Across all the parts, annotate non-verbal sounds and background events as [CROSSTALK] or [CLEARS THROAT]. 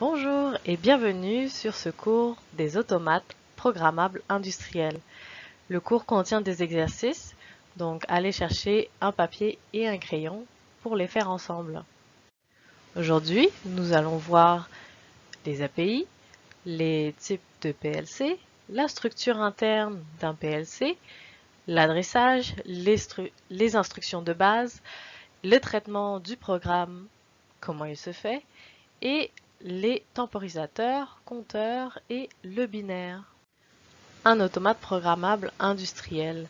Bonjour et bienvenue sur ce cours des automates programmables industriels. Le cours contient des exercices, donc allez chercher un papier et un crayon pour les faire ensemble. Aujourd'hui, nous allons voir les API, les types de PLC, la structure interne d'un PLC, l'adressage, les, instructions de base, le traitement du programme, comment il se fait, et les temporisateurs, compteurs et le binaire. Un automate programmable industriel.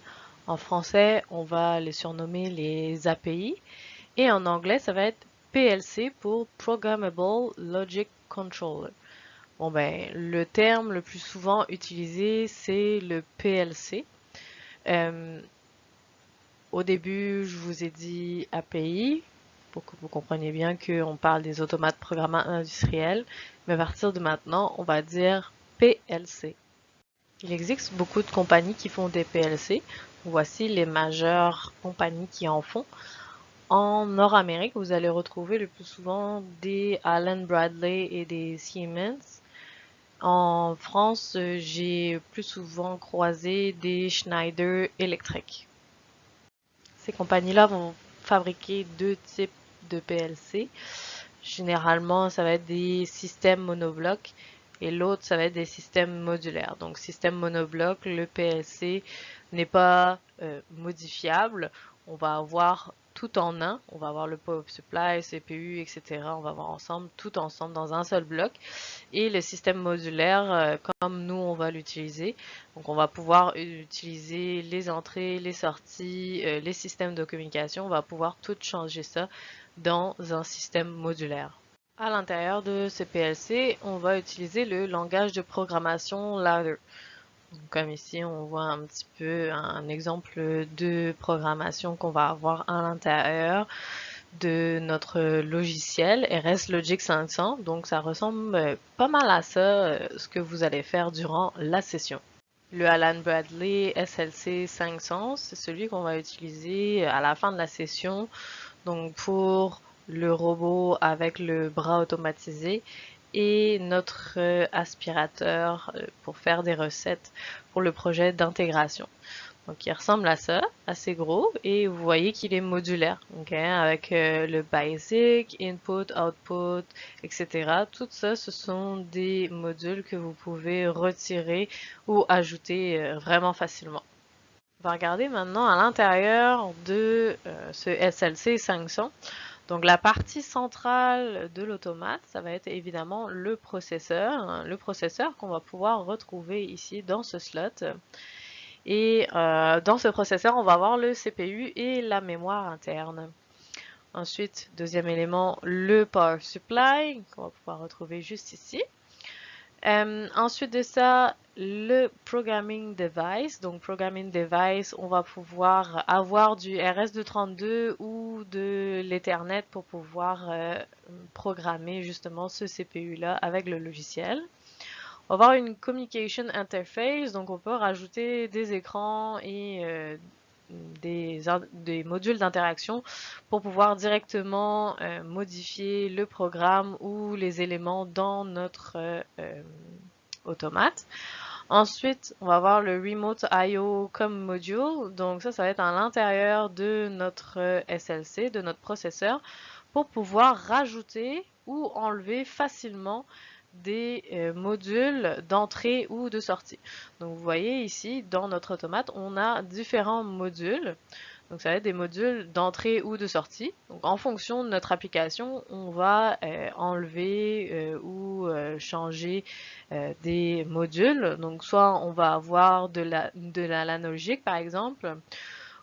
En français, on va les surnommer les API et en anglais, ça va être PLC pour Programmable Logic Controller. Bon ben, le terme le plus souvent utilisé, c'est le PLC. Euh, au début, je vous ai dit API, pour que vous compreniez bien qu'on parle des automates programmables industriels, mais à partir de maintenant, on va dire PLC. Il existe beaucoup de compagnies qui font des PLC. Voici les majeures compagnies qui en font. En Nord-Amérique, vous allez retrouver le plus souvent des Allen Bradley et des Siemens. En France, j'ai plus souvent croisé des Schneider Electric. Ces compagnies-là vont fabriquer deux types de PLC. Généralement, ça va être des systèmes monoblocs et l'autre, ça va être des systèmes modulaires. Donc, système monobloc, le PLC n'est pas euh, modifiable. On va avoir tout en un. On va avoir le power supply, CPU, etc. On va avoir ensemble, tout ensemble dans un seul bloc. Et le système modulaire, euh, comme nous, on va l'utiliser. Donc, on va pouvoir utiliser les entrées, les sorties, euh, les systèmes de communication. On va pouvoir tout changer ça dans un système modulaire. À l'intérieur de ce PLC, on va utiliser le langage de programmation Ladder. Comme ici, on voit un petit peu un exemple de programmation qu'on va avoir à l'intérieur de notre logiciel RS Logic 500. Donc, ça ressemble pas mal à ça, ce que vous allez faire durant la session. Le Alan Bradley SLC 500, c'est celui qu'on va utiliser à la fin de la session donc pour le robot avec le bras automatisé et notre euh, aspirateur euh, pour faire des recettes pour le projet d'intégration. Donc il ressemble à ça, assez gros, et vous voyez qu'il est modulaire, avec euh, le basic, input, output, etc. Tout ça, ce sont des modules que vous pouvez retirer ou ajouter vraiment facilement. On va regarder maintenant à l'intérieur de euh, ce SLC 500. Donc la partie centrale de l'automate, ça va être évidemment le processeur. Le processeur qu'on va pouvoir retrouver ici dans ce slot. Et euh, dans ce processeur, on va avoir le CPU et la mémoire interne. Ensuite, deuxième élément, le power supply qu'on va pouvoir retrouver juste ici. Euh, ensuite de ça, le programming device. Donc, programming device, on va pouvoir avoir du RS232 ou de l'Ethernet pour pouvoir euh, programmer justement ce CPU-là avec le logiciel. On va avoir une communication interface, donc on peut rajouter des écrans et euh, des, modules d'interaction pour pouvoir directement euh, modifier le programme ou les éléments dans notre automate. Ensuite, on va avoir le Remote I.O. comme module. Donc ça, ça va être à l'intérieur de notre SLC, de notre processeur, pour pouvoir rajouter ou enlever facilement des euh, modules d'entrée ou de sortie. Donc vous voyez ici, dans notre automate, on a différents modules. Donc ça va être des modules d'entrée ou de sortie. Donc en fonction de notre application, on va euh, enlever euh, ou changer des modules. Donc soit on va avoir de la de l'analogique par exemple,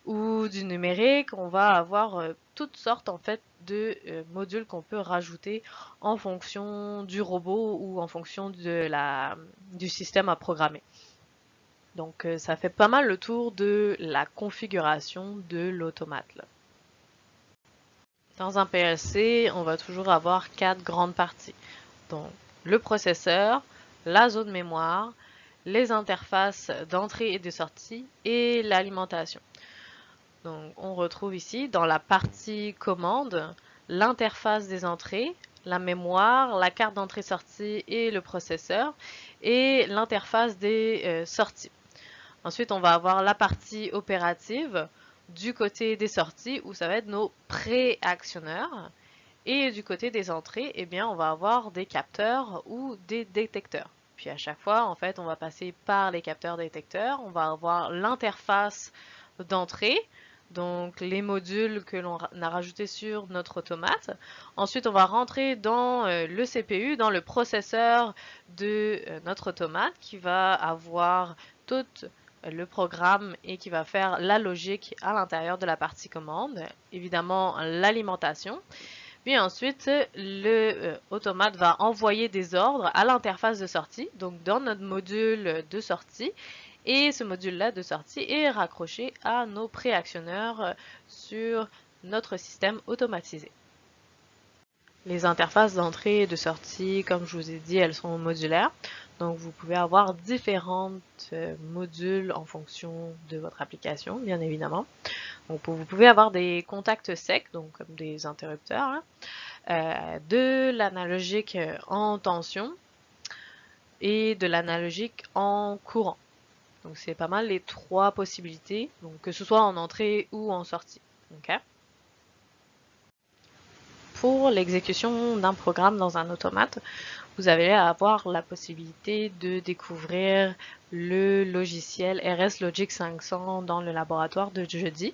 ou du numérique, on va avoir toutes sortes en fait de euh, modules qu'on peut rajouter en fonction du robot ou en fonction de la, du système à programmer. Donc euh, ça fait pas mal le tour de la configuration de l'automate. Dans un PLC, on va toujours avoir quatre grandes parties. Donc le processeur, la zone mémoire, les interfaces d'entrée et de sortie et l'alimentation. Donc, on retrouve ici dans la partie commande l'interface des entrées, la mémoire, la carte d'entrée-sortie et le processeur et l'interface des euh, sorties. Ensuite, on va avoir la partie opérative du côté des sorties où ça va être nos préactionneurs. Et du côté des entrées, eh bien, on va avoir des capteurs ou des détecteurs. Puis à chaque fois, en fait, on va passer par les capteurs détecteurs. On va avoir l'interface d'entrée, donc les modules que l'on a rajoutés sur notre automate. Ensuite, on va rentrer dans euh, le CPU, dans le processeur de euh, notre automate qui va avoir tout le programme et qui va faire la logique à l'intérieur de la partie commande. Évidemment, l'alimentation. Puis ensuite, le euh, automate va envoyer des ordres à l'interface de sortie, donc dans notre module de sortie. Et ce module-là de sortie est raccroché à nos préactionneurs euh, sur notre système automatisé. Les interfaces d'entrée et de sortie, comme je vous ai dit, elles sont modulaires. Donc, vous pouvez avoir différents euh, modules en fonction de votre application, bien évidemment. Donc, vous pouvez avoir des contacts secs, donc comme des interrupteurs, hein, euh, de l'analogique en tension et de l'analogique en courant. Donc, c'est pas mal les trois possibilités, donc que ce soit en entrée ou en sortie. Pour l'exécution d'un programme dans un automate, vous allez avoir la possibilité de découvrir le logiciel RS Logic 500 dans le laboratoire de jeudi.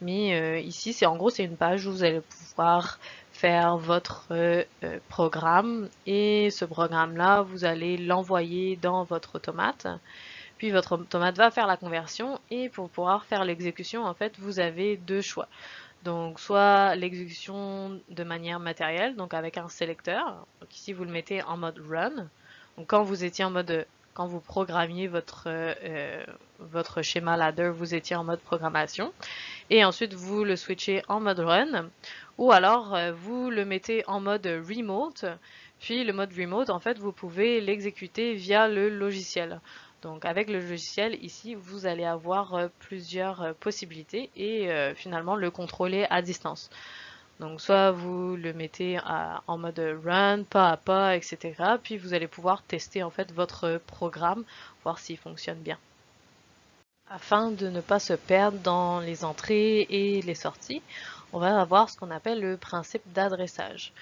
Mais euh, ici, c'est en gros, c'est une page où vous allez pouvoir faire votre euh, programme et ce programme-là, vous allez l'envoyer dans votre automate. Puis votre automate va faire la conversion et pour pouvoir faire l'exécution, en fait, vous avez deux choix. Donc soit l'exécution de manière matérielle, donc avec un sélecteur. Donc ici vous le mettez en mode run. Quand vous étiez en mode quand vous programmiez votre, euh, votre schéma ladder, vous étiez en mode programmation. Et ensuite, vous le switchez en mode run. Ou alors, euh, vous le mettez en mode remote. Puis, le mode remote, en fait, vous pouvez l'exécuter via le logiciel. Donc avec le logiciel ici, vous allez avoir euh, plusieurs euh, possibilités et euh, finalement le contrôler à distance. Donc soit vous le mettez en mode run, pas à pas, etc. Puis vous allez pouvoir tester en fait votre programme, voir s'il fonctionne bien. Afin de ne pas se perdre dans les entrées et les sorties, on va avoir ce qu'on appelle le principe d'adressage.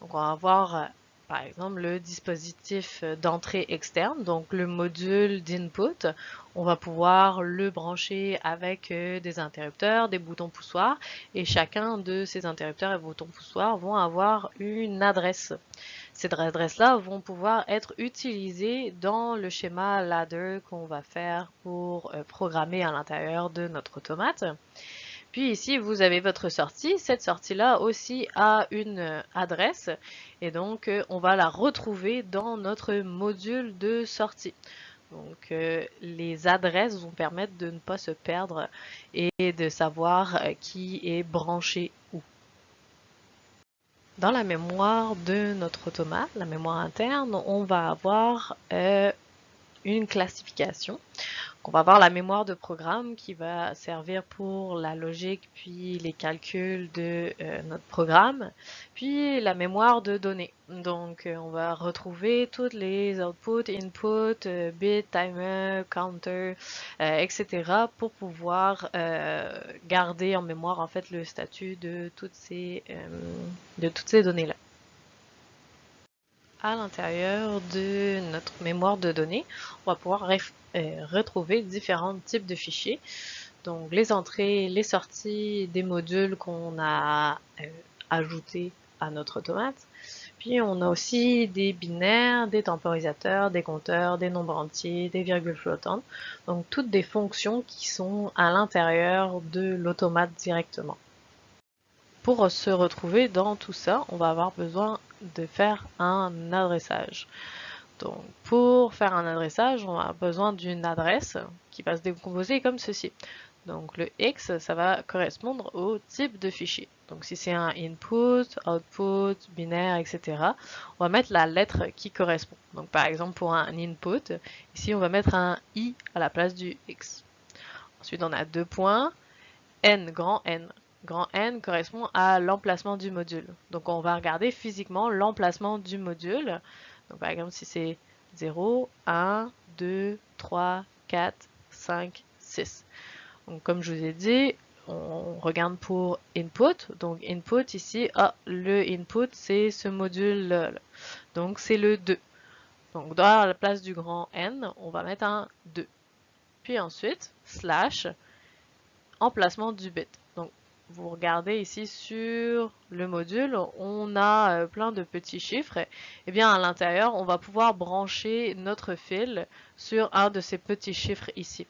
Donc on va avoir par exemple le dispositif d'entrée externe, donc le module d'input, on va pouvoir le brancher avec euh, des interrupteurs, des boutons poussoirs et chacun de ces interrupteurs et boutons poussoirs vont avoir une adresse. Ces adresses-là vont pouvoir être utilisées dans le schéma ladder qu'on va faire pour euh, programmer à l'intérieur de notre automate. Puis ici, vous avez votre sortie. Cette sortie-là aussi a une euh, adresse et donc euh, on va la retrouver dans notre module de sortie. Donc euh, les adresses vont permettre de ne pas se perdre et de savoir qui est branché où. Dans la mémoire de notre automate, la mémoire interne, on va avoir une classification on va avoir la mémoire de programme qui va servir pour la logique puis les calculs de euh, notre programme, puis la mémoire de données. Donc euh, on va retrouver toutes les outputs, input, euh, bit, timer, counter, etc. pour pouvoir garder en mémoire en fait le statut de toutes ces, de toutes ces données là à l'intérieur de notre mémoire de données, on va pouvoir euh, retrouver différents types de fichiers. Donc les entrées, les sorties des modules qu'on a euh, ajoutés à notre automate. Puis on a aussi des binaires, des temporisateurs, des compteurs, des nombres entiers, des virgules flottantes. Donc toutes des fonctions qui sont à l'intérieur de l'automate directement. Pour se retrouver dans tout ça, on va avoir besoin de faire un adressage. Donc pour faire un adressage, on a besoin d'une adresse qui va se décomposer comme ceci. Donc le X, ça va correspondre au type de fichier. Donc si c'est un input, output, binaire, etc., on va mettre la lettre qui correspond. Donc par exemple pour un input, ici on va mettre un I à la place du X. Ensuite on a deux points, N grand N grand N correspond à l'emplacement du module. Donc on va regarder physiquement l'emplacement du module. Donc par exemple si c'est 0, 1, 2, 3, 4, 5, 6. Donc comme je vous ai dit, on regarde pour input. Donc input ici, ah, le input c'est ce module là. Donc c'est le 2. Donc dans la place du grand N, on va mettre un 2. Puis ensuite, slash, emplacement du bit. Vous regardez ici sur le module, on a euh, plein de petits chiffres. Et bien à l'intérieur, on va pouvoir brancher notre fil sur un de ces petits chiffres ici.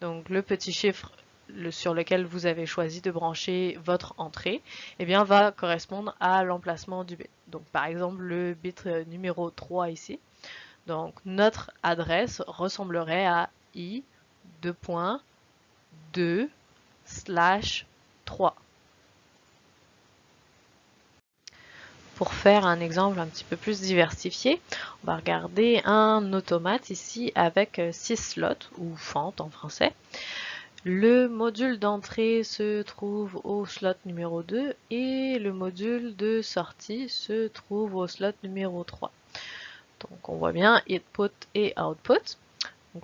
Donc le petit chiffre sur lequel vous avez choisi de brancher votre entrée, eh bien, va correspondre à l'emplacement du bit. Donc, par exemple, le bit euh, numéro 3 ici. Donc, notre adresse ressemblerait à i 2.2 slash 3. Pour faire un exemple un petit peu plus diversifié, on va regarder un automate ici avec 6 euh, slots, ou fente en français. Le module d'entrée se trouve au slot numéro 2 et le module de sortie se trouve au slot numéro 3. Donc on voit bien input et output.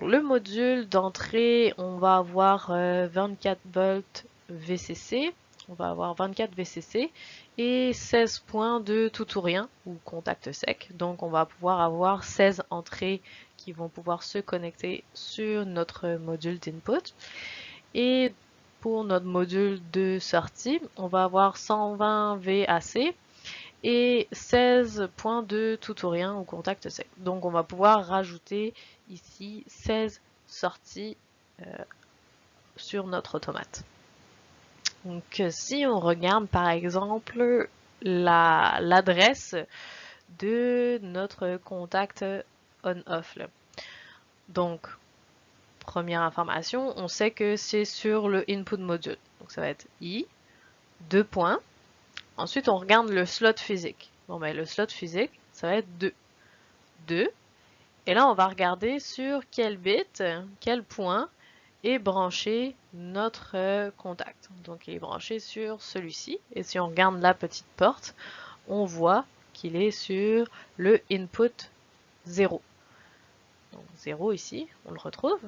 le module d'entrée, on va avoir 24 euh, volts VCC, on va avoir 24 VCC et 16 points de tout ou rien ou contact sec. Donc on va pouvoir avoir 16 entrées qui vont pouvoir se connecter sur notre module d'input. Et pour notre module de sortie, on va avoir 120 VAC et 16 points de tout ou rien au contact sec. Donc on va pouvoir rajouter ici 16 sorties euh, sur notre automate. Donc si on regarde par exemple l'adresse de notre contact on-off. Donc première information, on sait que c'est sur le input module. Donc ça va être i, deux points. Ensuite, on regarde le slot physique. Bon, ben, le slot physique, ça va être 2. 2. Et là, on va regarder sur quel bit, quel point est branché notre contact. Donc, il est branché sur celui-ci. Et si on regarde la petite porte, on voit qu'il est sur le input 0. Donc 0 ici, on le retrouve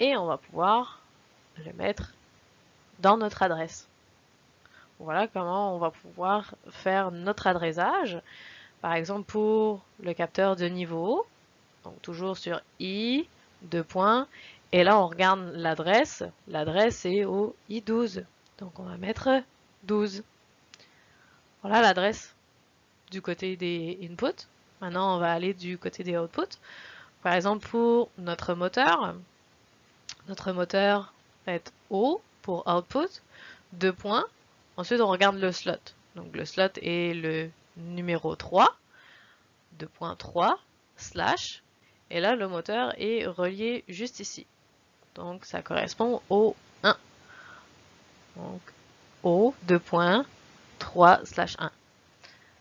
et on va pouvoir le mettre dans notre adresse. Voilà comment on va pouvoir faire notre adressage. Par exemple pour le capteur de niveau, donc toujours sur i, deux points, et là on regarde l'adresse, l'adresse est au i12, donc on va mettre 12. Voilà l'adresse du côté des inputs. Maintenant on va aller du côté des outputs. Par exemple pour notre moteur, notre moteur va être O pour output, deux points. Ensuite, on regarde le slot. Donc le slot est le numéro 3, 2.3, slash, et là le moteur est relié juste ici. Donc ça correspond au 1. Donc O 2.3 slash 1.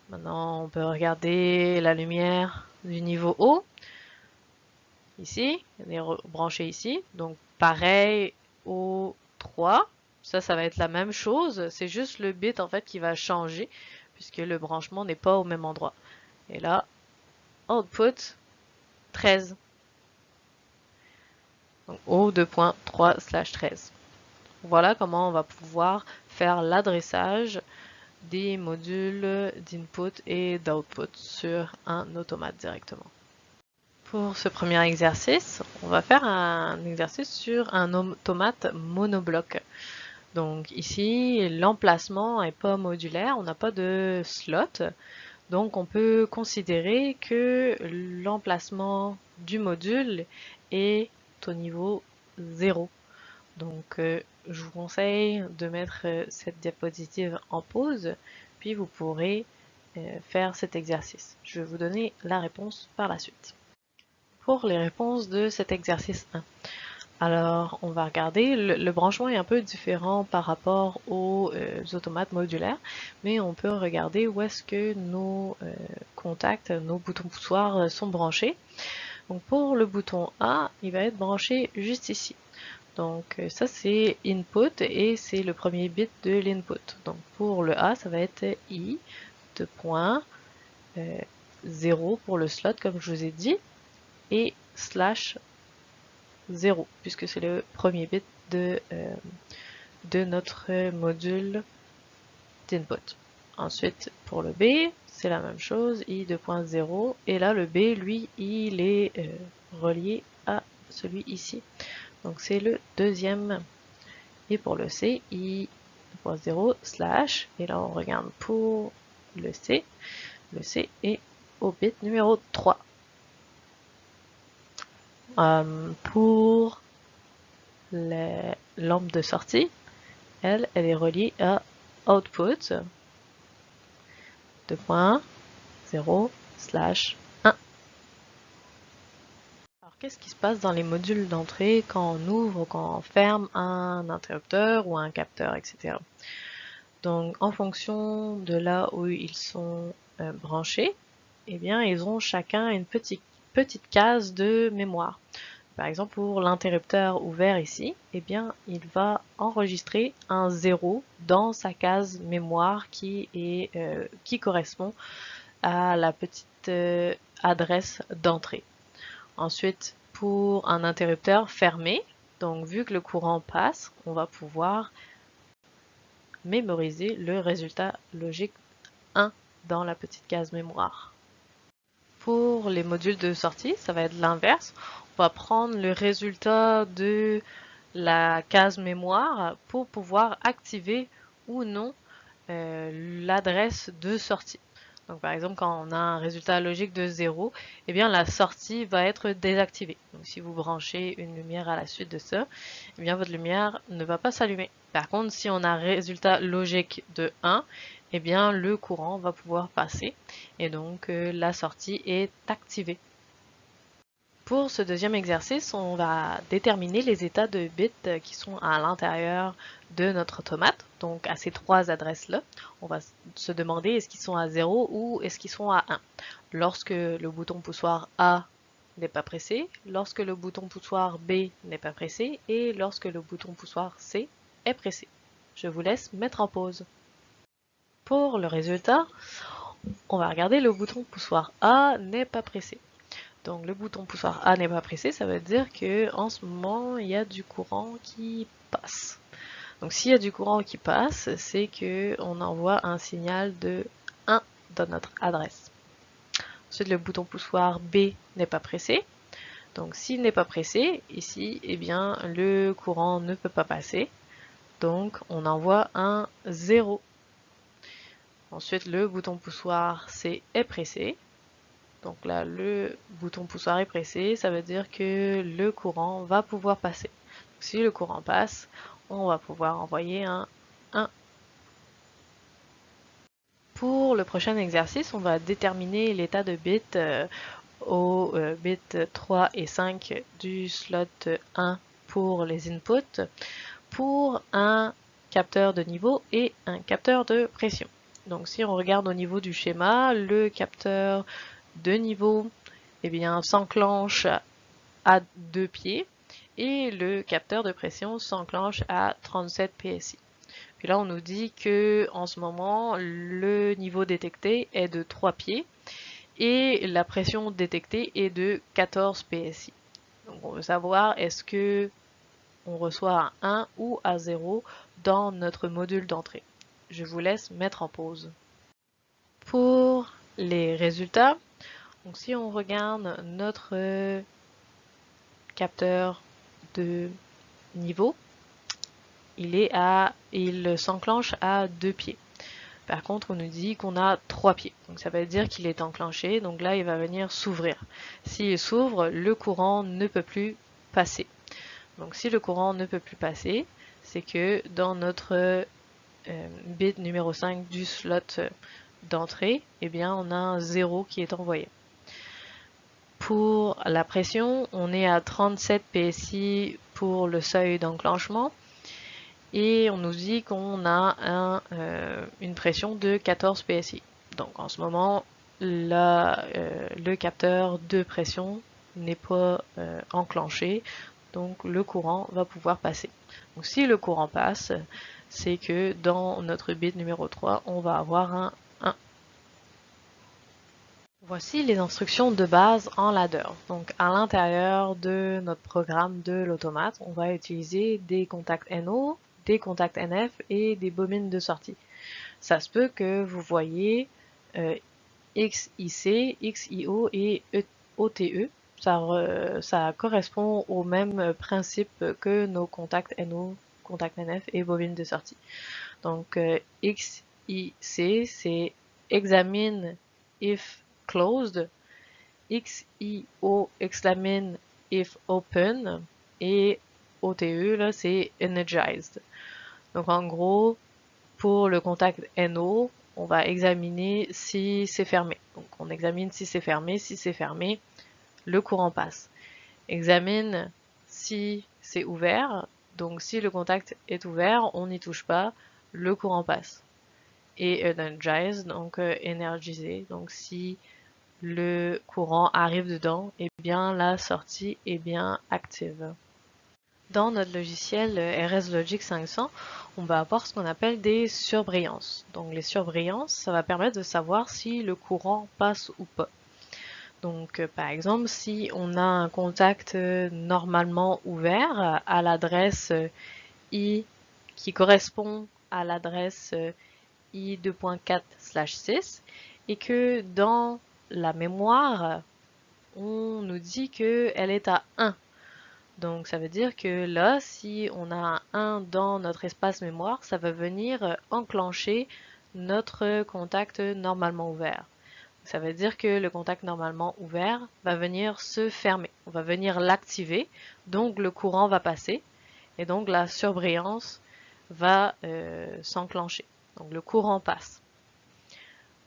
Maintenant on peut regarder la lumière du niveau O. Ici, elle est branchée ici. Donc pareil au 3. Ça, ça va être la même chose. C'est juste le bit en fait qui va changer puisque le branchement n'est pas au même endroit. Et là, output 13. Au 2.3 slash 13. Voilà comment on va pouvoir faire l'adressage des modules d'input et d'output sur un automate directement. Pour ce premier exercice, on va faire un exercice sur un automate monobloc. Donc ici, l'emplacement n'est pas modulaire, on n'a pas de slot. Donc on peut considérer que l'emplacement du module est au niveau 0. Donc euh, je vous conseille de mettre euh, cette diapositive en pause, puis vous pourrez euh, faire cet exercice. Je vais vous donner la réponse par la suite pour les réponses de cet exercice 1. Alors, on va regarder, le, branchement est un peu différent par rapport aux automates modulaires, mais on peut regarder où est-ce que nos contacts, nos boutons poussoirs sont branchés. Donc pour le bouton A, il va être branché juste ici. Donc euh, ça c'est input et c'est le premier bit de l'input. Donc pour le A, ça va être i de point 0 pour le slot comme je vous ai dit et slash 0 puisque c'est le premier bit de, de notre module d'input. Ensuite pour le B, c'est la même chose, i 2.0 et là le B lui il est relié à celui ici. Donc c'est le deuxième. Et pour le C, i.0 slash, et là on regarde pour le C, le C est au bit numéro 3. Euh, pour les lampes de sortie, elle, elle est reliée à output 2.0 slash Qu'est-ce qui se passe dans les modules d'entrée quand on ouvre, quand on ferme un interrupteur ou un capteur, etc. Donc en fonction de là où ils sont euh, branchés, eh bien ils ont chacun une petite, petite case de mémoire. Par exemple pour l'interrupteur ouvert ici, eh bien il va enregistrer un 0 dans sa case mémoire qui, euh, correspond à la petite euh, adresse d'entrée. Ensuite, pour un interrupteur fermé, donc vu que le courant passe, on va pouvoir mémoriser le résultat logique 1 dans la petite case mémoire. Pour les modules de sortie, ça va être l'inverse. On va prendre le résultat de la case mémoire pour pouvoir activer ou non euh, l'adresse de sortie. Donc par exemple, quand on a un résultat logique de 0, eh bien la sortie va être désactivée. Donc si vous branchez une lumière à la suite de ça, eh bien votre lumière ne va pas s'allumer. Par contre, si on a un résultat logique de 1, eh bien le courant va pouvoir passer et donc euh, la sortie est activée. Pour ce deuxième exercice, on va déterminer les états de bits qui sont à l'intérieur de notre automate. Donc à ces trois adresses-là, on va se demander est-ce qu'ils sont à 0 ou est-ce qu'ils sont à 1. Lorsque le bouton poussoir A n'est pas pressé, lorsque le bouton poussoir B n'est pas pressé et lorsque le bouton poussoir C est pressé. Je vous laisse mettre en pause. Le résultat, on va regarder le bouton poussoir A n'est pas pressé. Donc le bouton poussoir A n'est pas pressé, ça veut dire que en ce moment il y a du courant qui passe. Donc s'il y a du courant qui passe, c'est que on envoie un signal de 1 dans notre adresse. Ensuite le bouton poussoir B n'est pas pressé. Donc s'il n'est pas pressé, ici, eh bien le courant ne peut pas passer. Donc on envoie un 0. Ensuite le bouton poussoir C est pressé. Donc là, le bouton poussoir est pressé, ça veut dire que le courant va pouvoir passer. si le courant passe, on va pouvoir envoyer un 1. Pour le prochain exercice, on va déterminer l'état de bit euh, au euh, bit 3 et 5 du slot 1 pour les inputs pour un capteur de niveau et un capteur de pression. Donc si on regarde au niveau du schéma, le capteur de niveau eh s'enclenche à deux pieds et le capteur de pression s'enclenche à 37 PSI. Puis là, on nous dit que en ce moment, le niveau détecté est de 3 pieds et la pression détectée est de 14 PSI. Donc on veut savoir est-ce que on reçoit un 1 ou à 0 dans notre module d'entrée. Je vous laisse mettre en pause. Pour les résultats, si on regarde notre capteur de niveau, il est à, il s'enclenche à deux pieds. Par contre, on nous dit qu'on a trois pieds. Donc ça veut dire qu'il est enclenché. Donc là, il va venir s'ouvrir. S'il s'ouvre, le courant ne peut plus passer. Donc si le courant ne peut plus passer, c'est que dans notre bit numéro 5 du slot d'entrée, eh bien on a un 0 qui est envoyé. Pour la pression, on est à 37 PSI pour le seuil d'enclenchement et on nous dit qu'on a un, euh, une pression de 14 PSI. Donc en ce moment, euh, le capteur de pression n'est pas euh, enclenché, donc le courant va pouvoir passer. Donc si le courant passe, c'est que dans notre bit numéro 3, on va avoir un 1. Voici les instructions de base en ladder. Donc à l'intérieur de notre programme de l'automate, on va utiliser des contacts NO, des contacts NF et des bobines de sortie. Ça se peut que vous voyez euh, XIC, XIO et OTE. Ça, ça correspond au même principe que nos contacts NO, contacts NF et bobines de sortie. Donc euh, XIC, c'est examine if closed, XIO examine if open et OTE là c'est energized. Donc en gros pour le contact NO on va examiner si c'est fermé. Donc on examine si c'est fermé, si c'est fermé, le courant passe. Examine si c'est ouvert, donc si le contact est ouvert, on n'y touche pas, le courant passe. Et energize, donc euh, donc si le courant arrive dedans, et eh bien la sortie est bien active. Dans notre logiciel euh, RS Logic 500, on va avoir ce qu'on appelle des surbrillances. Donc les surbrillances, ça va permettre de savoir si le courant passe ou pas. Donc euh, par exemple, si on a un contact euh, normalement ouvert à l'adresse i qui correspond à l'adresse i 2.4/6 et que dans la mémoire, on nous dit qu'elle est à 1 donc ça veut dire que là, si on a un 1 dans notre espace mémoire, ça va venir euh, enclencher notre contact normalement ouvert. Ça veut dire que le contact normalement ouvert va venir se fermer. On va venir l'activer, donc le courant va passer et donc la surbrillance va euh, s'enclencher. Donc le courant passe.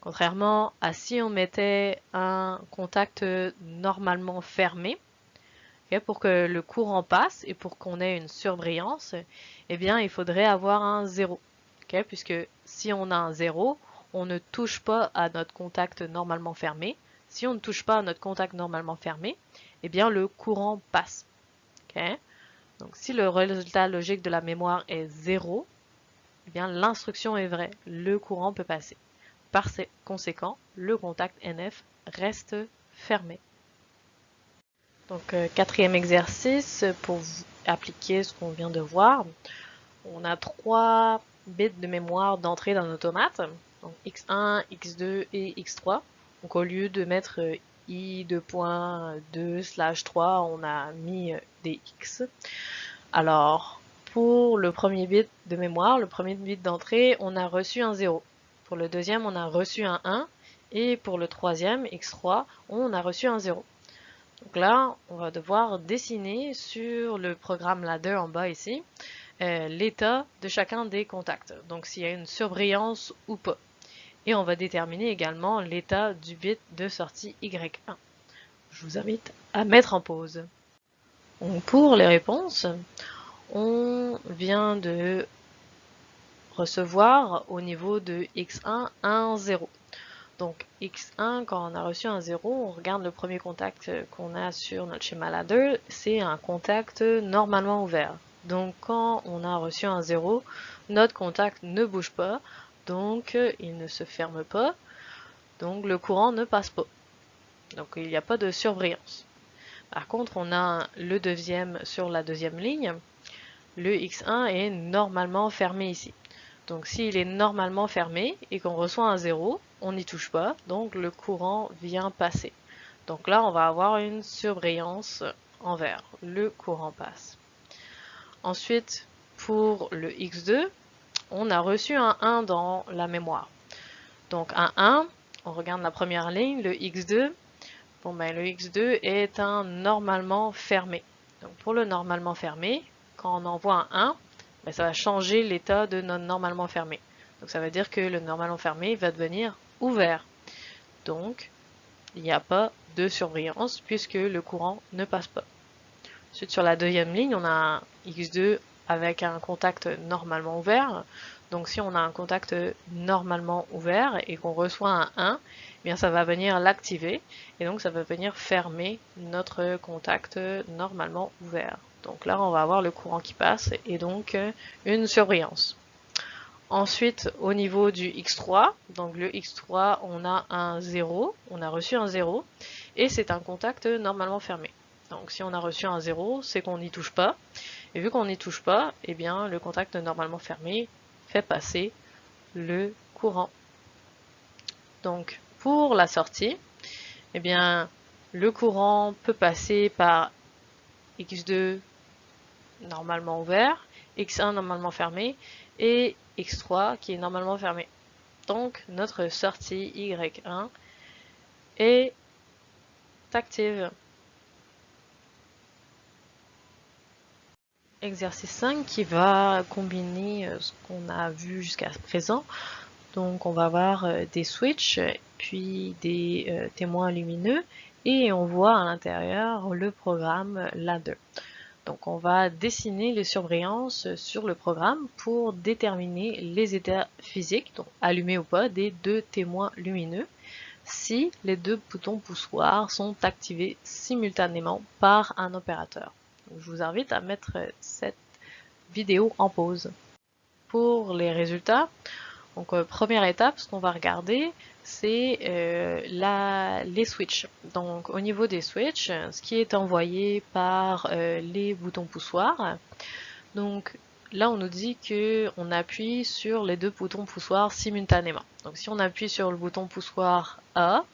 Contrairement à si on mettait un contact normalement fermé, pour que le courant passe et pour qu'on ait une surbrillance, eh bien, il faudrait avoir un 0. puisque si on a un 0, on ne touche pas à notre contact normalement fermé. Si on ne touche pas à notre contact normalement fermé, eh bien, le courant passe. Donc, si le résultat logique de la mémoire est 0, eh bien, l'instruction est vraie. Le courant peut passer. Par conséquent, le contact NF reste fermé. Donc euh, quatrième exercice pour appliquer ce qu'on vient de voir. On a trois bits de mémoire d'entrée dans automate, donc x1, x2 et x3. Donc au lieu de mettre euh, i 2.2 slash 3, on a mis euh, des x. Alors pour le premier bit de mémoire, le premier bit d'entrée, on a reçu un 0. Pour le deuxième, on a reçu un 1. Et pour le troisième, x3, on a reçu un 0. Donc là, on va devoir dessiner sur le programme ladder en bas ici euh, l'état de chacun des contacts. Donc s'il y a une surbrillance ou pas. Et on va déterminer également l'état du bit de sortie Y1. Je vous invite à mettre en pause. pour les réponses, on vient de recevoir au niveau de X1 un 0. Donc x1, quand on a reçu un 0, on regarde le premier contact qu'on a sur notre schéma ladder, c'est un contact normalement ouvert. Donc quand on a reçu un 0, notre contact ne bouge pas, donc il ne se ferme pas, donc le courant ne passe pas. Donc il n'y a pas de surbrillance. Par contre, on a le deuxième sur la deuxième ligne. Le X1 est normalement fermé ici. Donc s'il est normalement fermé et qu'on reçoit un 0, on n'y touche pas, donc le courant vient passer. Donc là, on va avoir une surbrillance en vert. Le courant passe. Ensuite, pour le X2, on a reçu un 1 dans la mémoire. Donc un 1, on regarde la première ligne, le X2. Bon ben le X2 est un normalement fermé. Donc pour le normalement fermé, quand on envoie un 1, ben, ça va changer l'état de notre normalement fermé. Donc ça veut dire que le normalement fermé va devenir ouvert. Donc, il n'y a pas de surbrillance puisque le courant ne passe pas. Ensuite, sur la deuxième ligne, on a un X2 avec un contact normalement ouvert. Donc si on a un contact normalement ouvert et qu'on reçoit un 1, eh bien ça va venir l'activer et donc ça va venir fermer notre contact normalement ouvert. Donc là on va avoir le courant qui passe et donc une surbrillance. Ensuite, au niveau du X3, donc le X3, on a un 0, on a reçu un 0, et c'est un contact normalement fermé. Donc si on a reçu un 0, c'est qu'on n'y touche pas. Et vu qu'on n'y touche pas, eh bien le contact normalement fermé fait passer le courant. Donc pour la sortie, eh bien le courant peut passer par X2 normalement ouvert, X1 normalement fermé et X3 qui est normalement fermé. Donc notre sortie Y1 est active. Exercice 5 qui va combiner euh, ce qu'on a vu jusqu'à présent. Donc on va avoir euh, des switches, puis des euh, témoins lumineux, et on voit à l'intérieur le programme ladder. Donc on va dessiner les surbrillances sur le programme pour déterminer les états physiques, donc allumés ou pas, des deux témoins lumineux si les deux boutons poussoirs sont activés simultanément par un opérateur. Je vous invite à mettre cette vidéo en pause. Pour les résultats, donc euh, première étape, ce qu'on va regarder, c'est euh, les switches. Donc au niveau des switches, ce qui est envoyé par euh, les boutons poussoirs. Donc là on nous dit que on appuie sur les deux boutons poussoirs simultanément. Donc si on appuie sur le bouton poussoir A,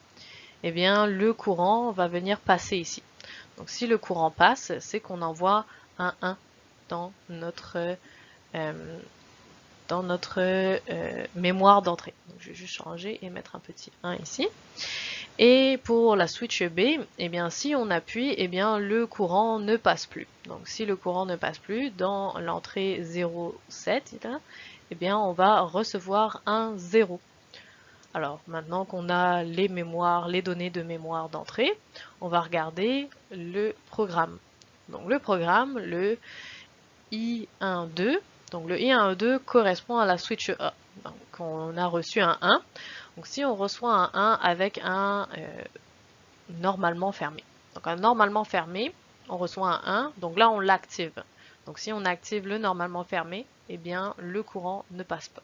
eh bien le courant va venir passer ici. Donc si le courant passe, c'est qu'on envoie un 1 dans notre euh, dans notre euh, mémoire d'entrée. Je vais juste changer et mettre un petit 1 ici. Et pour la switch B, eh bien, si on appuie, eh bien, le courant ne passe plus. Donc si le courant ne passe plus dans l'entrée 0,7, eh bien, on va recevoir un 0. Alors maintenant qu'on a les mémoires, les données de mémoire d'entrée, on va regarder le programme. Donc le programme, le I12, donc le I1E2 correspond à la switch A. Donc on a reçu un 1. Donc si on reçoit un 1 avec un euh, normalement fermé. Donc un normalement fermé, on reçoit un 1. Donc là on l'active. Donc si on active le normalement fermé, eh bien le courant ne passe pas.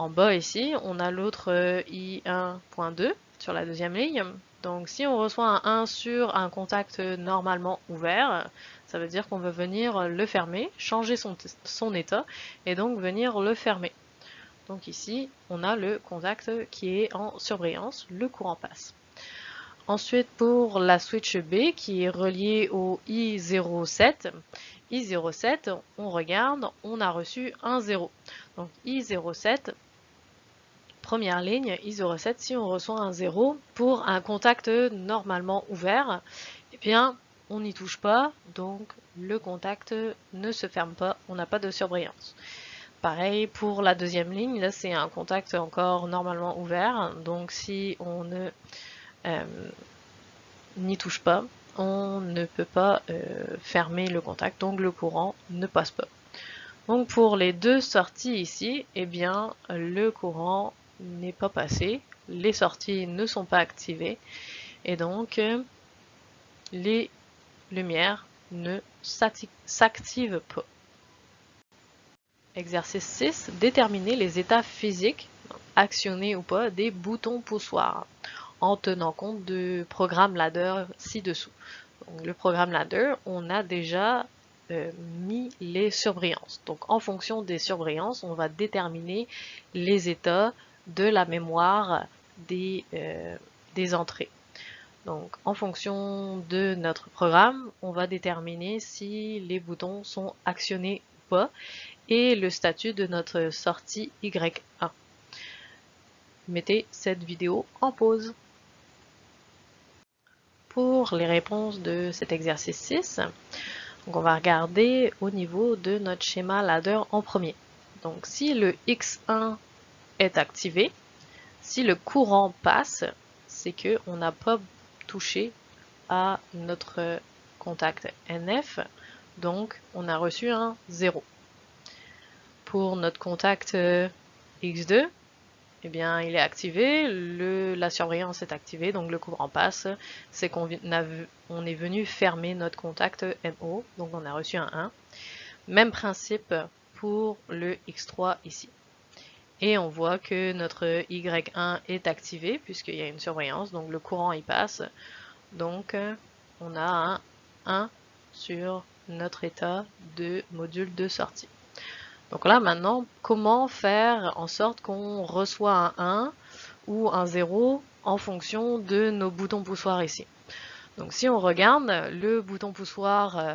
En bas ici, on a l'autre euh, I1.2 sur la deuxième ligne. Donc si on reçoit un 1 sur un contact normalement ouvert, ça veut dire qu'on veut venir le fermer, changer son, son, état et donc venir le fermer. Donc ici, on a le contact qui est en surbrillance, le courant passe. Ensuite, pour la switch B qui est reliée au I07, I07, on regarde, on a reçu un 0. Donc I07 première ligne ISO7, si on reçoit un 0 pour un contact normalement ouvert, eh bien, on n'y touche pas, donc le contact ne se ferme pas, on n'a pas de surbrillance. Pareil pour la deuxième ligne, là c'est un contact encore normalement ouvert, donc si on ne euh, n'y touche pas, on ne peut pas euh, fermer le contact, donc le courant ne passe pas. Donc pour les deux sorties ici, eh bien le courant n'est pas passé, les sorties ne sont pas activées et donc euh, les lumières ne s'activent pas. Exercice 6. Déterminer les états physiques, actionnés ou pas, des boutons poussoirs en tenant compte du programme ladder ci-dessous. Le programme ladder, on a déjà euh, mis les surbrillances. Donc en fonction des surbrillances, on va déterminer les états de la mémoire des, euh, des entrées. Donc en fonction de notre programme, on va déterminer si les boutons sont actionnés ou pas et le statut de notre sortie Y1. Mettez cette vidéo en pause. Pour les réponses de cet exercice 6, on va regarder au niveau de notre schéma ladder en premier. Donc si le X1 est activé. Si le courant passe, c'est que on n'a pas touché à notre contact NF. donc on a reçu un 0. Pour notre contact euh, X2, eh bien, il est activé, le, la surveillance est activée, donc le courant passe. C'est qu'on on est venu fermer notre contact MO, donc on a reçu un 1. Même principe pour le X3 ici. Et on voit que notre Y1 est activé puisqu'il y a une surveillance, donc le courant y passe. Donc on a un 1 sur notre état de module de sortie. Donc là maintenant, comment faire en sorte qu'on reçoit un 1 ou un 0 en fonction de nos boutons poussoirs ici? Donc si on regarde, le bouton poussoir euh,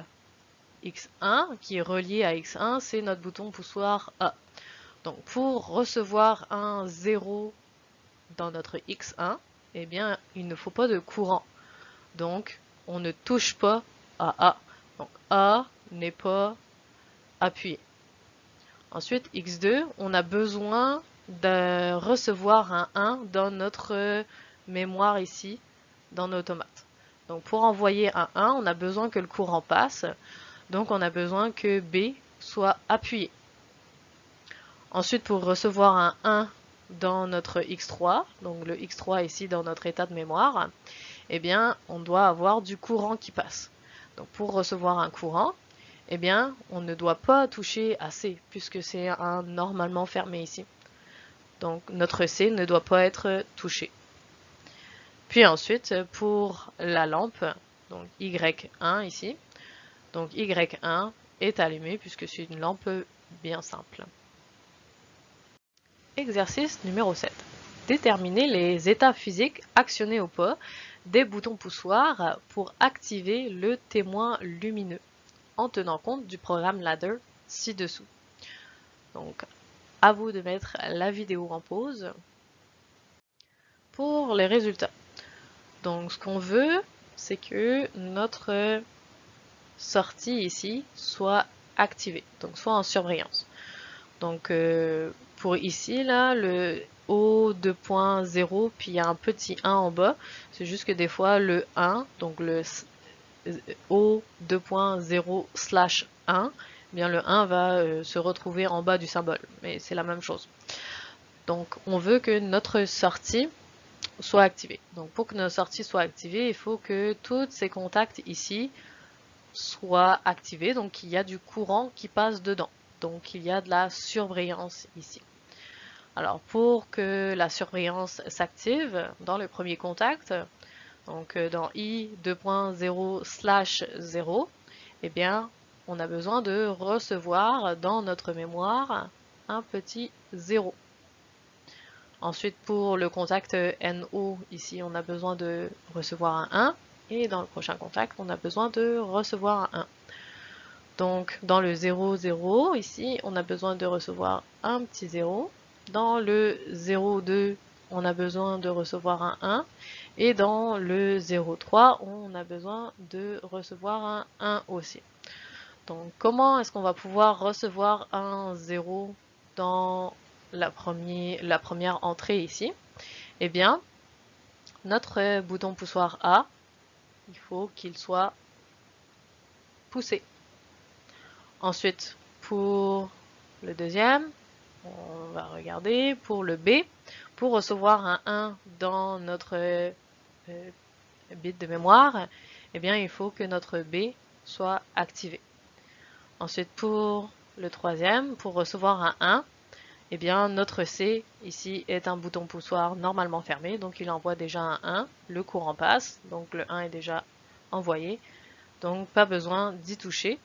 X1 qui est relié à X1, c'est notre bouton poussoir A. Donc pour recevoir un 0 dans notre X1, eh bien il ne faut pas de courant. Donc on ne touche pas à A. Donc A n'est pas appuyé. Ensuite, X2, on a besoin de recevoir un 1 dans notre mémoire ici, dans nos automates. Donc pour envoyer un 1, on a besoin que le courant passe. Donc on a besoin que B soit appuyé. Ensuite, pour recevoir un 1 dans notre X3, donc le X3 ici dans notre état de mémoire, eh bien, on doit avoir du courant qui passe. Donc pour recevoir un courant, eh bien, on ne doit pas toucher à C, puisque c'est un normalement fermé ici. Donc notre C ne doit pas être touché. Puis ensuite, pour la lampe, donc Y1 ici, donc Y1 est allumé puisque c'est une lampe bien simple. Exercice numéro 7. Déterminer les états physiques actionnés au pas des boutons poussoirs pour activer le témoin lumineux en tenant compte du programme ladder ci-dessous. Donc, à vous de mettre la vidéo en pause pour les résultats. Donc, ce qu'on veut, c'est que notre sortie ici soit activée, donc soit en surbrillance. Donc euh, pour ici, là, le O2.0, puis il y a un petit 1 en bas, c'est juste que des fois le 1, donc le O2.0 slash 1, eh bien le 1 va euh, se retrouver en bas du symbole, mais c'est la même chose. Donc on veut que notre sortie soit activée. Donc pour que notre sortie soit activée, il faut que tous ces contacts ici soit activé, donc il y a du courant qui passe dedans. Donc il y a de la surbrillance ici. Alors pour que la surbrillance s'active dans le premier contact, donc euh, dans i 2.0 slash 0, eh bien on a besoin de recevoir dans notre mémoire un petit 0. Ensuite pour le contact NO, ici on a besoin de recevoir un 1. Et dans le prochain contact, on a besoin de recevoir un 1. Donc dans le 0, 0, ici, on a besoin de recevoir un petit 0. Dans le 0, 2, on a besoin de recevoir un 1. Et dans le 0, 3, on a besoin de recevoir un 1 aussi. Donc comment est-ce qu'on va pouvoir recevoir un 0 dans la première entrée ici? Eh bien, notre bouton poussoir A, il faut qu'il soit poussé. Ensuite, pour le deuxième, on va regarder pour le B. Pour recevoir un 1 dans notre euh, bit de mémoire, eh bien, il faut que notre B soit activé. Ensuite, pour le troisième, pour recevoir un 1, eh bien, notre C, ici, est un bouton poussoir normalement fermé, donc il envoie déjà un 1, le courant passe, donc le 1 est déjà envoyé, donc pas besoin d'y toucher.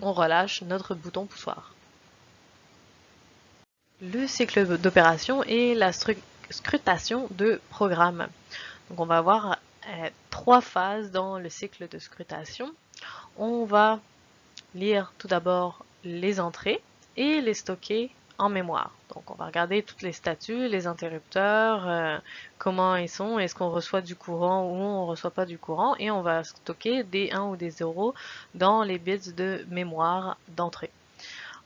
On relâche notre bouton poussoir. Le cycle d'opération et la scrutation de programme. Donc on va avoir euh, trois phases dans le cycle de scrutation. On va lire tout d'abord les entrées, et les stocker en mémoire. Donc on va regarder toutes les statuts, les interrupteurs, euh, comment ils sont, est-ce qu'on reçoit du courant ou on ne reçoit pas du courant et on va stocker des 1 ou des 0 dans les bits de mémoire d'entrée.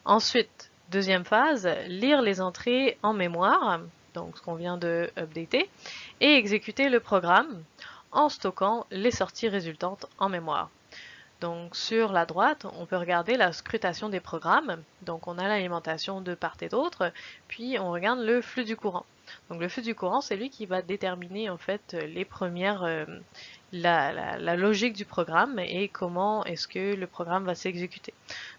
Ensuite, deuxième phase, lire les entrées en mémoire, donc ce qu'on vient de updater, et exécuter le programme en stockant les sorties résultantes en mémoire. Donc sur la droite, on peut regarder la scrutation des programmes. Donc on a l'alimentation de part et d'autre, puis on regarde le flux du courant. Donc le flux du courant, c'est lui qui va déterminer en fait les premières, euh, la, logique du programme et comment est-ce que le programme va s'exécuter.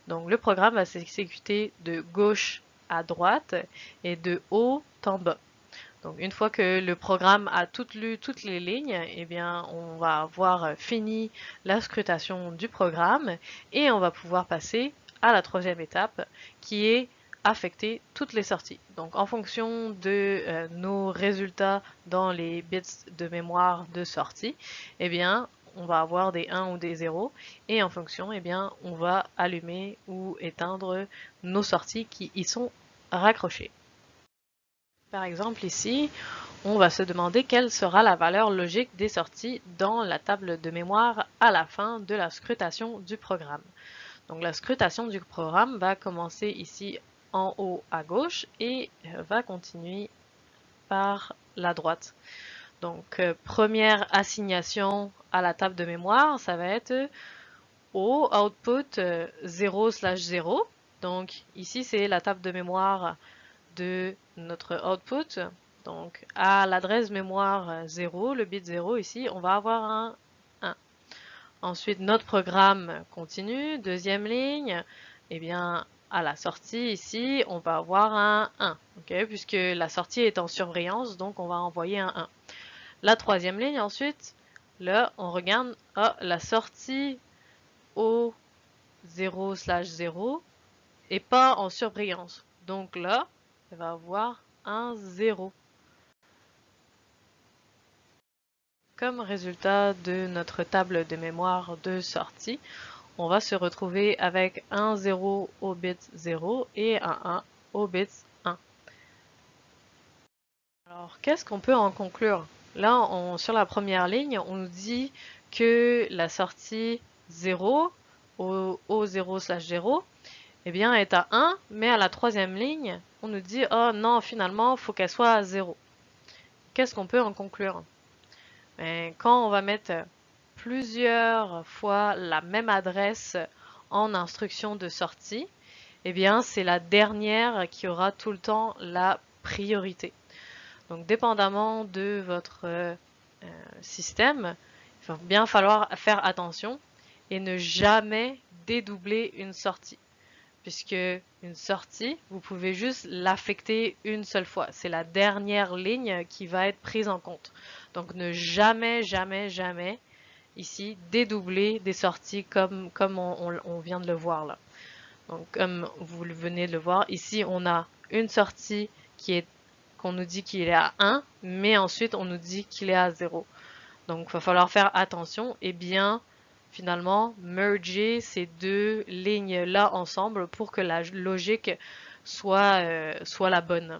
Donc le programme va s'exécuter de gauche à droite et de haut en bas. Donc une fois que le programme a toutes lu toutes les lignes, eh bien on va avoir fini la scrutation du programme et on va pouvoir passer à la troisième étape qui est affecter toutes les sorties. Donc en fonction de euh, nos résultats dans les bits de mémoire de sortie, eh bien on va avoir des 1 ou des 0 et en fonction, eh bien on va allumer ou éteindre nos sorties qui y sont raccrochées. Par exemple ici, on va se demander quelle sera la valeur logique des sorties dans la table de mémoire à la fin de la scrutation du programme. Donc la scrutation du programme va commencer ici en haut à gauche et va continuer par la droite. Donc euh, première assignation à la table de mémoire, ça va être au output 0 slash 0. Donc ici c'est la table de mémoire de notre output. Donc, à l'adresse mémoire 0, le bit 0 ici, on va avoir un 1. Ensuite, notre programme continue, deuxième ligne, eh bien, à la sortie ici, on va avoir un 1, puisque la sortie est en surveillance, donc on va envoyer un 1. La troisième ligne, ensuite, là, on regarde ah, la sortie au 0 slash 0 et pas en surveillance. Donc là, elle va avoir un 0. Comme résultat de notre table de mémoire de sortie, on va se retrouver avec un 0 au bit 0 et un 1 au bit 1. Alors, qu'est-ce qu'on peut en conclure? Là, sur la première ligne, on nous dit que la sortie 0 au, au 0 slash 0 eh bien, est à 1, mais à la troisième ligne, on nous dit, oh non, finalement, il faut qu'elle soit à 0. Qu'est-ce qu'on peut en conclure? Ben, Quand on va mettre plusieurs fois la même adresse en instruction de sortie, eh bien, c'est la dernière qui aura tout le temps la priorité. Donc, dépendamment de votre euh, système, il va bien falloir faire attention et ne jamais dédoubler une sortie puisque une sortie, vous pouvez juste l'affecter une seule fois. C'est la dernière ligne qui va être prise en compte. Donc ne jamais, jamais, jamais ici dédoubler des sorties comme, on, vient de le voir là. Donc comme vous venez de le voir, ici on a une sortie qui est qu'on nous dit qu'il est à 1, mais ensuite on nous dit qu'il est à 0. Donc il va falloir faire attention et bien finalement merger ces deux lignes-là ensemble pour que la logique soit, euh, soit la bonne.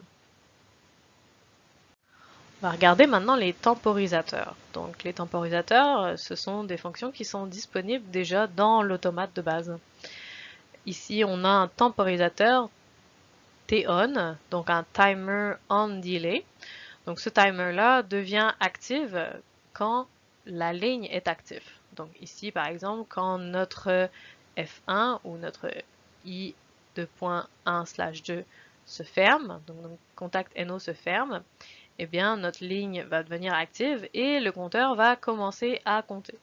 On va regarder maintenant les temporisateurs. Donc les temporisateurs, euh, ce sont des fonctions qui sont disponibles déjà dans l'automate de base. Ici, on a un temporisateur TON, donc un timer on delay. Donc ce timer-là devient active quand la ligne est active. Donc ici, par exemple, quand notre F1 ou notre I 2.1 slash 2 se ferme, donc notre contact NO se ferme, eh bien notre ligne va devenir active et le compteur va commencer à compter.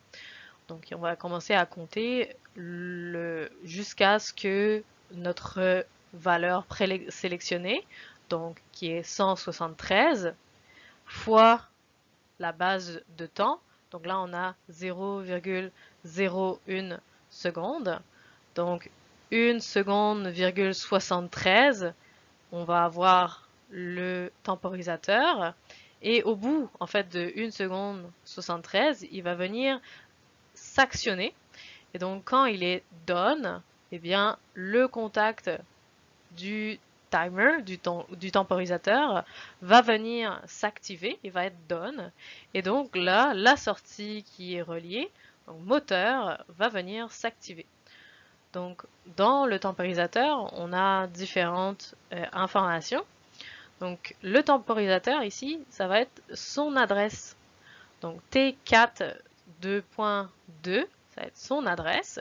Donc on va commencer à compter jusqu'à ce que notre valeur présélectionnée, donc qui est 173, fois la base de temps, donc là, on a 0,01 seconde. Donc, 1 seconde, 73, on va avoir le temporisateur. Et au bout, en fait, de 1 seconde 73, il va venir s'actionner. Et donc, quand il est done, eh bien, le contact du timer du, temporisateur va venir s'activer, il va être done. Et donc là, la sortie qui est reliée, donc moteur, va venir s'activer. Donc dans le temporisateur, on a différentes euh, informations. Donc le temporisateur ici, ça va être son adresse. Donc T4 2.2, ça va être son adresse.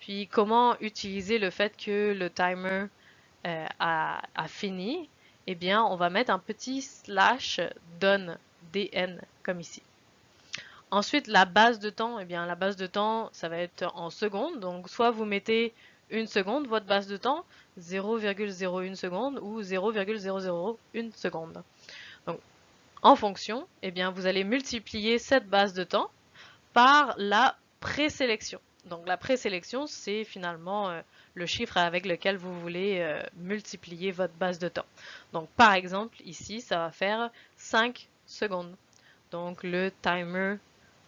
Puis comment utiliser le fait que le timer euh, a, fini? Eh bien, on va mettre un petit slash done, dn, comme ici. Ensuite, la base de temps, eh bien, la base de temps, ça va être en secondes. Donc, soit vous mettez une seconde, votre base de temps, 0,01 seconde ou 0,001 seconde. Donc, en fonction, eh bien, vous allez multiplier cette base de temps par la présélection. Donc, la présélection, c'est finalement euh, le chiffre avec lequel vous voulez euh, multiplier votre base de temps. Donc, par exemple, ici, ça va faire 5 secondes. Donc, le timer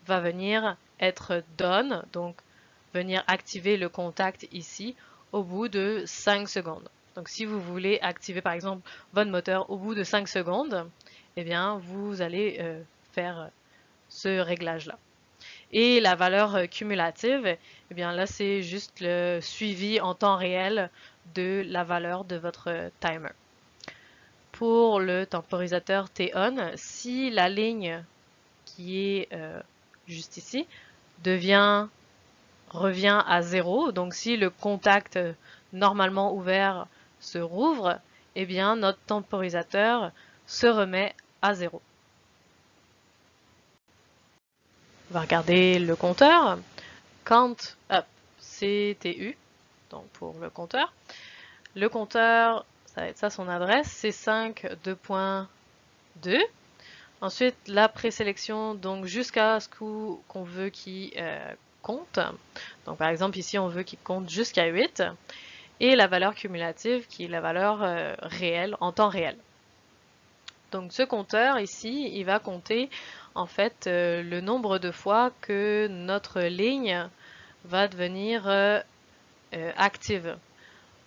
va venir être done, donc venir activer le contact ici au bout de 5 secondes. Donc si vous voulez activer par exemple votre moteur au bout de 5 secondes, eh bien vous allez euh, faire ce réglage-là. Et la valeur euh, cumulative, eh bien là c'est juste le suivi en temps réel de la valeur de votre timer. Pour le temporisateur T-on, si la ligne qui est euh, juste ici, devient revient à zéro. Donc si le contact normalement ouvert se rouvre, eh bien notre temporisateur se remet à zéro. On va regarder le compteur. Count up CTU, donc pour le compteur. Le compteur, ça va être ça son adresse, c'est 5 2.2. Ensuite, la présélection, donc jusqu'à ce qu'on veut qu'il euh, compte. Donc par exemple, ici, on veut qu'il compte jusqu'à 8. Et la valeur cumulative, qui est la valeur euh, réelle, en temps réel. Donc ce compteur ici, il va compter en fait euh, le nombre de fois que notre ligne va devenir active.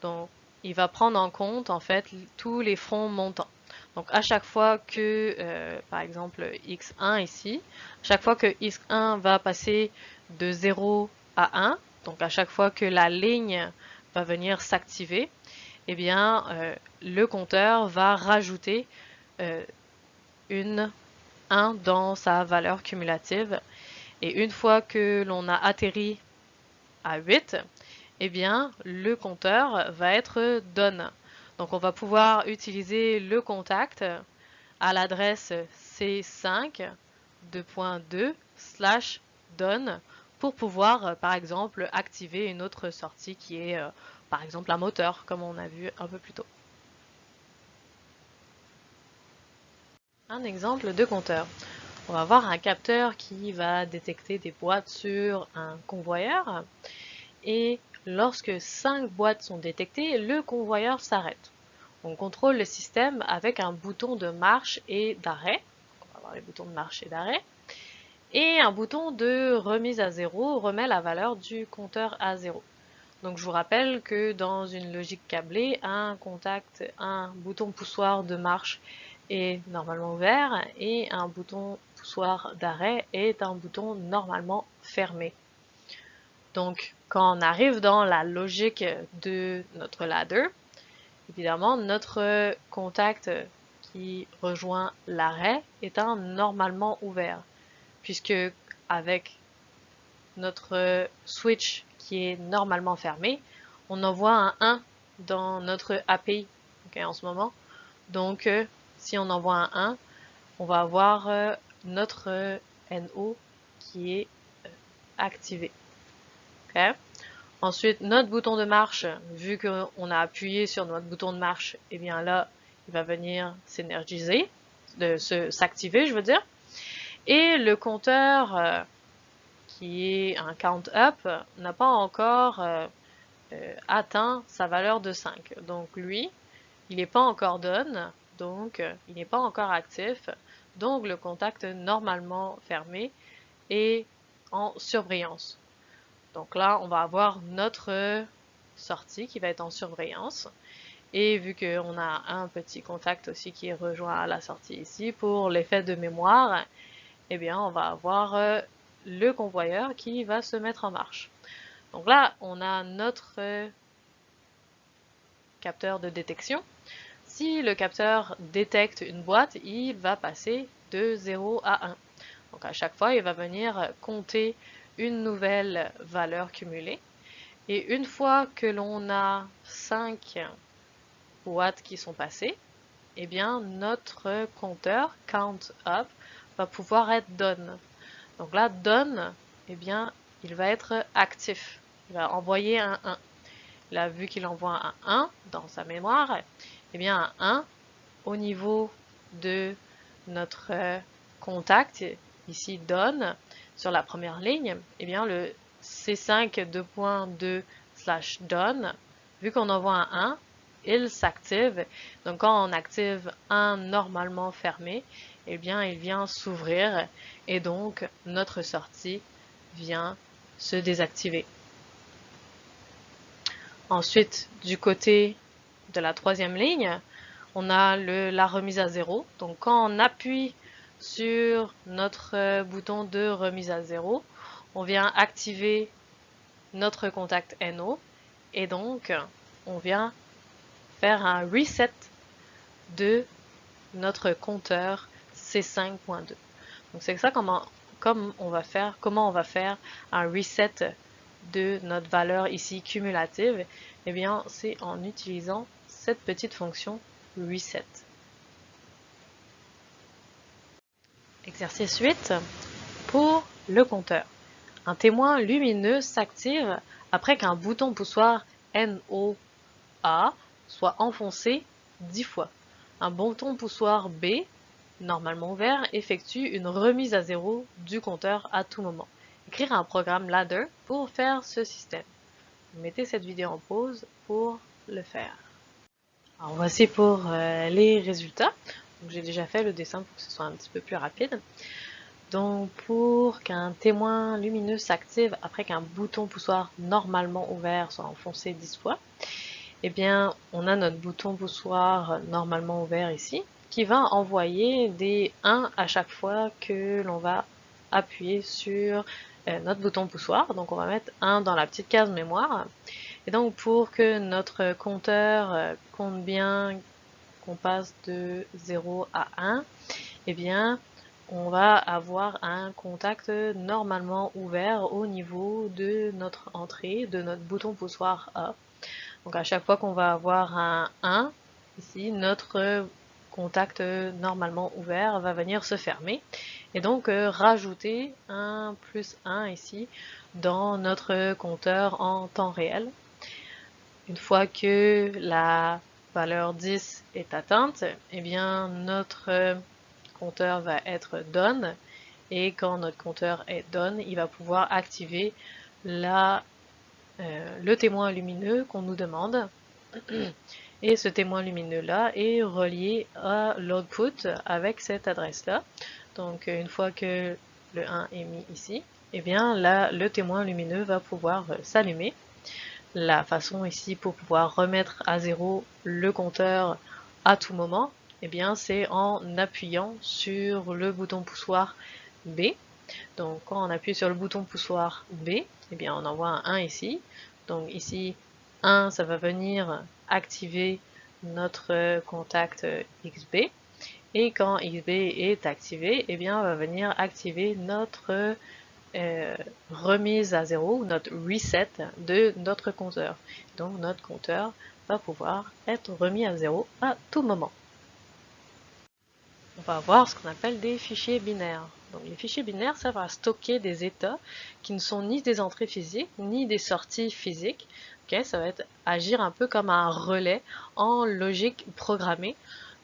Donc il va prendre en compte en fait tous les fronts montants. Donc à chaque fois que, euh, par exemple, x1 ici, chaque fois que x1 va passer de 0 à 1, donc à chaque fois que la ligne va venir s'activer, eh bien, euh, le compteur va rajouter euh, une 1 dans sa valeur cumulative. Et une fois que l'on a atterri à 8, eh bien, le compteur va être done. Donc on va pouvoir utiliser le contact à l'adresse C5 2.2 slash done pour pouvoir euh, par exemple activer une autre sortie qui est euh, par exemple un moteur comme on a vu un peu plus tôt. Un exemple de compteur. On va avoir un capteur qui va détecter des boîtes sur un convoyeur et Lorsque 5 boîtes sont détectées, le convoyeur s'arrête. On contrôle le système avec un bouton de marche et d'arrêt. On va avoir les boutons de marche et d'arrêt. Et un bouton de remise à zéro remet la valeur du compteur à zéro. Donc je vous rappelle que dans une logique câblée, un contact, un bouton poussoir de marche est normalement ouvert et un bouton poussoir d'arrêt est un bouton normalement fermé. Donc, quand on arrive dans la logique de notre ladder, évidemment, notre contact qui rejoint l'arrêt est un normalement ouvert, puisque avec notre switch qui est normalement fermé, on envoie un 1 dans notre API en ce moment. Donc, si on envoie un 1, on va avoir euh, notre NO qui est euh, activé. Ensuite, notre bouton de marche, vu qu'on a appuyé sur notre bouton de marche, et eh bien là, il va venir s'énergiser, s'activer, je veux dire. Et le compteur, euh, qui est un count up, n'a pas encore euh, euh, atteint sa valeur de 5. Donc lui, il n'est pas encore done, donc il n'est pas encore actif. Donc le contact normalement fermé est en surbrillance. Donc là, on va avoir notre sortie qui va être en surveillance. Et vu qu'on a un petit contact aussi qui est rejoint à la sortie ici, pour l'effet de mémoire, eh bien, on va avoir euh, le convoyeur qui va se mettre en marche. Donc là, on a notre capteur de détection. Si le capteur détecte une boîte, il va passer de 0 à 1. Donc à chaque fois, il va venir compter une nouvelle valeur cumulée. Et une fois que l'on a 5 watts qui sont passés, eh bien notre compteur count up va pouvoir être done. Donc là, done, eh bien, il va être actif. Il va envoyer un 1. Là, vu qu'il envoie un 1 dans sa mémoire, eh bien un 1 au niveau de notre contact, ici done, sur la première ligne, eh bien le C5 2.2 slash done, vu qu'on envoie un 1, il s'active. Donc quand on active un normalement fermé, eh bien il vient s'ouvrir et donc notre sortie vient se désactiver. Ensuite, du côté de la troisième ligne, on a le, la remise à zéro. Donc quand on appuie sur notre bouton de remise à zéro, on vient activer notre contact NO et donc on vient faire un reset de notre compteur C5.2. Donc c'est ça comment, comme on va faire, comment on va faire un reset de notre valeur ici cumulative. Eh bien, c'est en utilisant cette petite fonction reset. Exercice 8 pour le compteur. Un témoin lumineux s'active après qu'un bouton poussoir NOA soit enfoncé 10 fois. Un bouton poussoir B, normalement ouvert, effectue une remise à zéro du compteur à tout moment. Écrire un programme ladder pour faire ce système. Mettez cette vidéo en pause pour le faire. Alors voici pour euh, les résultats. J'ai déjà fait le dessin pour que ce soit un petit peu plus rapide. Donc pour qu'un témoin lumineux s'active après qu'un bouton poussoir normalement ouvert soit enfoncé 10 fois, eh bien on a notre bouton poussoir normalement ouvert ici qui va envoyer des 1 à chaque fois que l'on va appuyer sur euh, notre bouton poussoir. Donc on va mettre 1 dans la petite case mémoire et donc pour que notre compteur euh, compte bien qu'on passe de 0 à 1, eh bien on va avoir un contact normalement ouvert au niveau de notre entrée, de notre bouton poussoir A. Donc à chaque fois qu'on va avoir un 1, ici, notre contact normalement ouvert va venir se fermer. Et donc euh, rajouter un plus 1 ici dans notre compteur en temps réel. Une fois que la valeur 10 est atteinte, eh bien notre compteur va être done et quand notre compteur est done, il va pouvoir activer la, euh, le témoin lumineux qu'on nous demande. [CLEARS THROAT] Et ce témoin lumineux là est relié à l'output avec cette adresse là. Donc une fois que le 1 est mis ici, eh bien là le témoin lumineux va pouvoir s'allumer la façon ici pour pouvoir remettre à zéro le compteur à tout moment, eh bien c'est en appuyant sur le bouton poussoir B. Donc quand on appuie sur le bouton poussoir B, eh bien on envoie un 1 ici. Donc ici 1 ça va venir activer notre contact XB. Et quand XB est activé, eh bien on va venir activer notre euh, remise à zéro, notre reset de notre compteur. Donc notre compteur va pouvoir être remis à zéro à tout moment. On va avoir ce qu'on appelle des fichiers binaires. Donc les fichiers binaires servent à stocker des états qui ne sont ni des entrées physiques ni des sorties physiques. ça va être agir un peu comme un relais en logique programmée.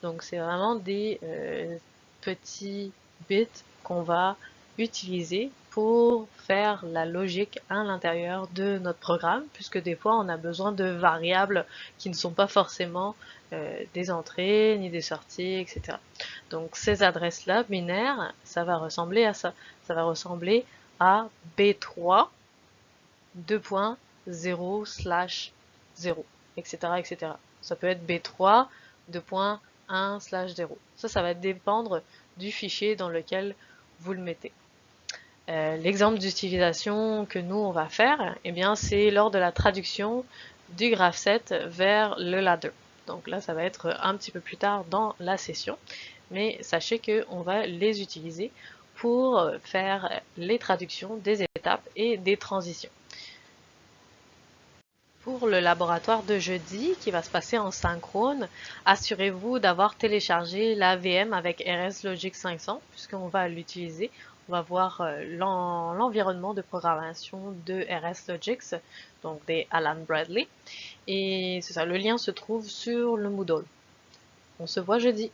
Donc c'est vraiment des euh, petits bits qu'on va utiliser pour faire la logique à l'intérieur de notre programme, puisque des fois on a besoin de variables qui ne sont pas forcément euh, des entrées ni des sorties, etc. Donc ces adresses-là binaires, ça va ressembler à ça. Ça va ressembler à B3 2.0 slash 0, etc., etc. Ça peut être B3 2.1 slash 0. Ça, ça va dépendre du fichier dans lequel vous le mettez. Euh, l'exemple d'utilisation que nous on va faire, eh bien c'est lors de la traduction du graph set vers le ladder. Donc là ça va être un petit peu plus tard dans la session, mais sachez qu'on va les utiliser pour faire les traductions des étapes et des transitions. Pour le laboratoire de jeudi qui va se passer en synchrone, assurez-vous d'avoir téléchargé la VM avec RS Logic 500 puisqu'on va l'utiliser. On va voir euh, l'environnement de programmation de RS Logics, donc des Alan Bradley. Et c'est ça, le lien se trouve sur le Moodle. On se voit jeudi.